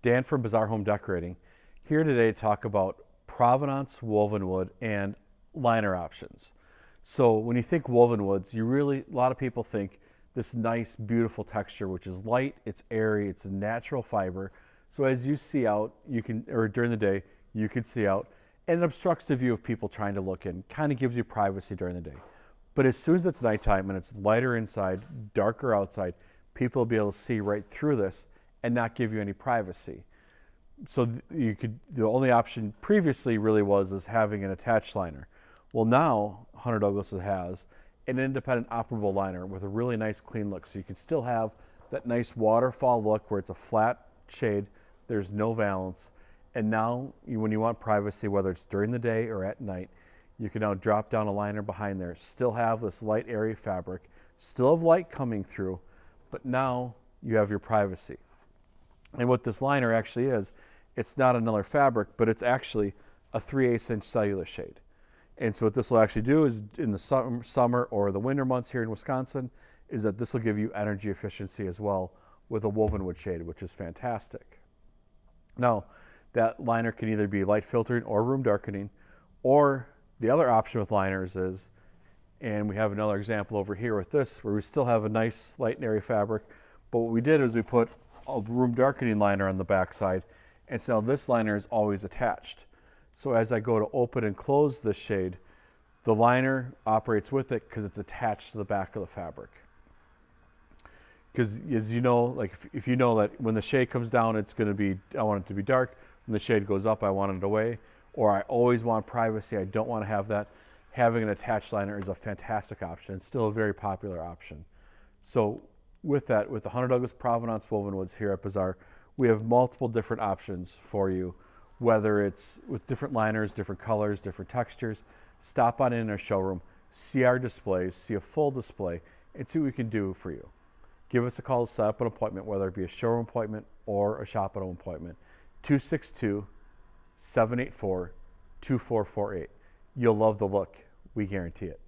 Dan from Bazaar Home Decorating, here today to talk about provenance woven wood and liner options. So when you think woven woods, you really, a lot of people think this nice, beautiful texture, which is light, it's airy, it's a natural fiber. So as you see out, you can, or during the day, you can see out, and it obstructs the view of people trying to look in, kind of gives you privacy during the day. But as soon as it's nighttime and it's lighter inside, darker outside, people will be able to see right through this and not give you any privacy. So you could, the only option previously really was is having an attached liner. Well now, Hunter Douglas has an independent operable liner with a really nice clean look. So you can still have that nice waterfall look where it's a flat shade, there's no valance. And now you, when you want privacy, whether it's during the day or at night, you can now drop down a liner behind there, still have this light airy fabric, still have light coming through, but now you have your privacy. And what this liner actually is, it's not another fabric, but it's actually a 3 8 inch cellular shade. And so what this will actually do is in the summer or the winter months here in Wisconsin, is that this will give you energy efficiency as well with a woven wood shade, which is fantastic. Now, that liner can either be light filtering or room darkening, or the other option with liners is, and we have another example over here with this, where we still have a nice light and airy fabric, but what we did is we put a room darkening liner on the back side, and so this liner is always attached. So as I go to open and close this shade, the liner operates with it because it's attached to the back of the fabric. Because as you know, like if, if, you know that when the shade comes down, it's going to be, I want it to be dark. When the shade goes up, I want it away. Or I always want privacy. I don't want to have that. Having an attached liner is a fantastic option. It's still a very popular option. So with that, with the Hunter Douglas Provenance Woven Woods here at Bazaar, we have multiple different options for you, whether it's with different liners, different colors, different textures. Stop on in our showroom, see our displays, see a full display, and see what we can do for you. Give us a call to set up an appointment, whether it be a showroom appointment or a shop at home appointment. 262 784 2448. You'll love the look. We guarantee it.